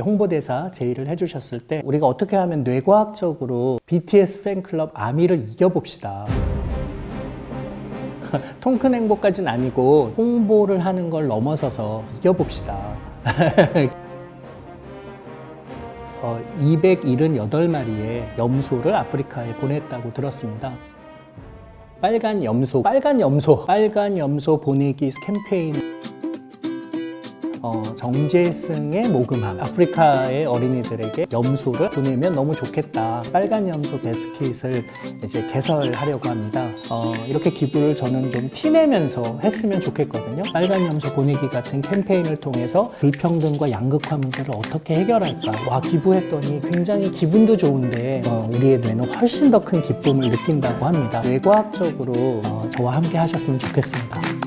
홍보대사 제의를 해주셨을 때 우리가 어떻게 하면 뇌과학적으로 BTS 팬클럽 아미를 이겨봅시다. 통큰 행보까지는 아니고 홍보를 하는 걸 넘어서서 이겨봅시다. 어, 278마리의 염소를 아프리카에 보냈다고 들었습니다. 빨간 염소, 빨간 염소, 빨간 염소 보내기 캠페인 어, 정재승의 모금함. 아프리카의 어린이들에게 염소를 보내면 너무 좋겠다. 빨간 염소 베스킷을 이제 개설하려고 합니다. 어, 이렇게 기부를 저는 좀 티내면서 했으면 좋겠거든요. 빨간 염소 보내기 같은 캠페인을 통해서 불평등과 양극화 문제를 어떻게 해결할까? 와 기부했더니 굉장히 기분도 좋은데 어, 우리의 뇌는 훨씬 더 큰 기쁨을 느낀다고 합니다. 뇌과학적으로 어, 저와 함께 하셨으면 좋겠습니다